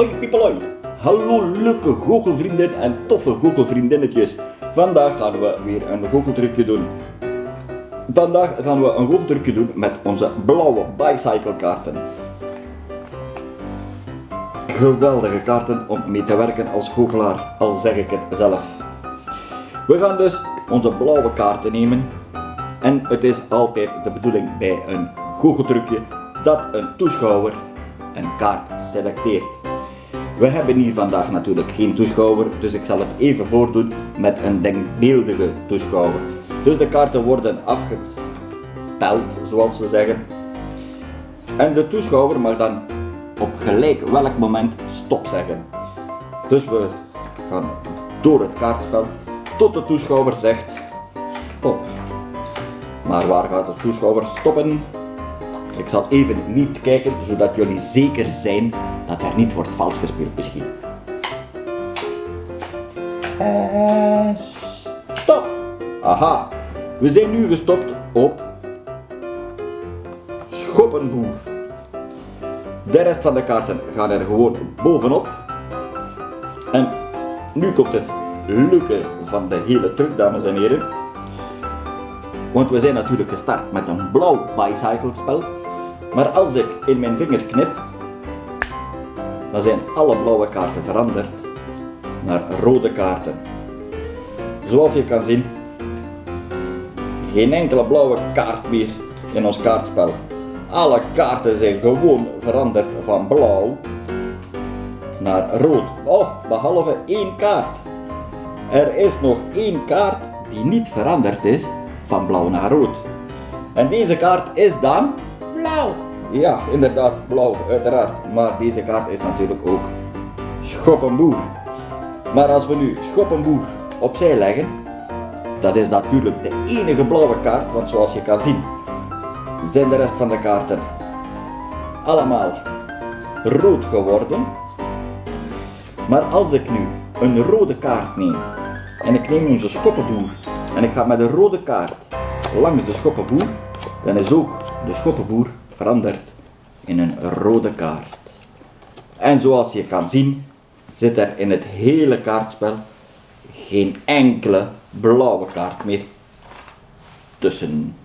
Hoi piepeloi! Hallo leuke goochelvrienden en toffe goochelvriendinnetjes. Vandaag gaan we weer een goocheltrucje doen. Vandaag gaan we een goocheltrucje doen met onze blauwe bicycle kaarten. Geweldige kaarten om mee te werken als goochelaar, al zeg ik het zelf. We gaan dus onze blauwe kaarten nemen. En het is altijd de bedoeling bij een goocheltrucje dat een toeschouwer een kaart selecteert. We hebben hier vandaag natuurlijk geen toeschouwer, dus ik zal het even voordoen met een denkbeeldige toeschouwer. Dus de kaarten worden afgepeld, zoals ze zeggen. En de toeschouwer mag dan op gelijk welk moment stop zeggen. Dus we gaan door het kaartspel tot de toeschouwer zegt stop. Maar waar gaat de toeschouwer stoppen? Ik zal even niet kijken, zodat jullie zeker zijn dat er niet wordt vals gespeeld misschien. En stop! Aha, we zijn nu gestopt op Schoppenboer. De rest van de kaarten gaan er gewoon bovenop. En nu komt het leuke van de hele truc, dames en heren. Want we zijn natuurlijk gestart met een blauw bicycle spel. Maar als ik in mijn vinger knip, dan zijn alle blauwe kaarten veranderd naar rode kaarten. Zoals je kan zien, geen enkele blauwe kaart meer in ons kaartspel. Alle kaarten zijn gewoon veranderd van blauw naar rood. Oh, behalve één kaart. Er is nog één kaart die niet veranderd is van blauw naar rood. En deze kaart is dan blauw. Ja, inderdaad, blauw, uiteraard. Maar deze kaart is natuurlijk ook Schoppenboer. Maar als we nu Schoppenboer opzij leggen, dat is natuurlijk de enige blauwe kaart, want zoals je kan zien, zijn de rest van de kaarten allemaal rood geworden. Maar als ik nu een rode kaart neem en ik neem onze schoppenboer en ik ga met een rode kaart langs de schoppenboer, dan is ook de schoppenboer veranderd in een rode kaart. En zoals je kan zien, zit er in het hele kaartspel geen enkele blauwe kaart meer tussen.